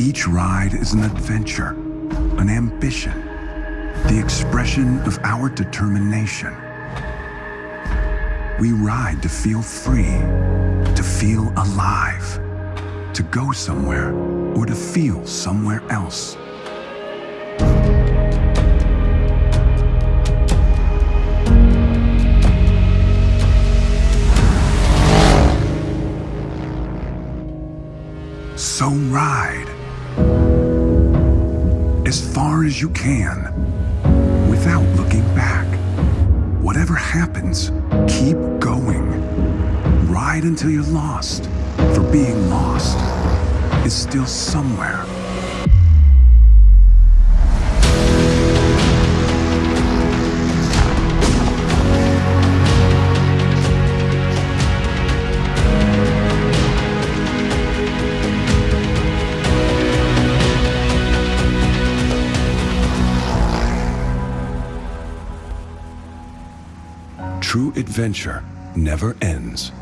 Each ride is an adventure, an ambition, the expression of our determination. We ride to feel free, to feel alive, to go somewhere or to feel somewhere else. So ride as far as you can without looking back. Whatever happens, keep going. Ride until you're lost, for being lost is still somewhere. True adventure never ends.